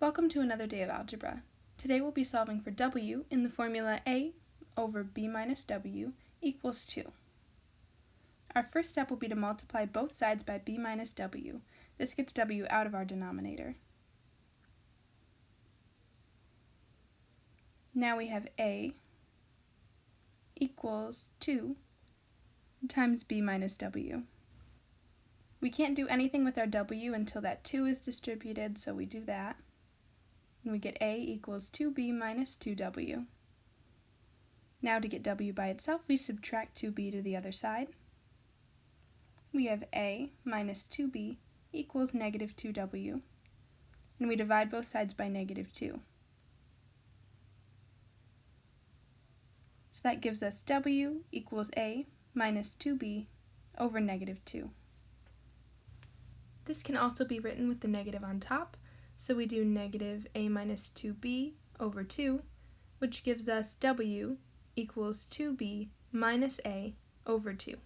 Welcome to another day of algebra. Today we'll be solving for w in the formula a over b minus w equals 2. Our first step will be to multiply both sides by b minus w. This gets w out of our denominator. Now we have a equals 2 times b minus w. We can't do anything with our w until that 2 is distributed, so we do that. And we get a equals 2b minus 2w. Now to get w by itself, we subtract 2b to the other side. We have a minus 2b equals negative 2w. And we divide both sides by negative 2. So that gives us w equals a minus 2b over negative 2. This can also be written with the negative on top, so we do negative a minus 2b over 2, which gives us w equals 2b minus a over 2.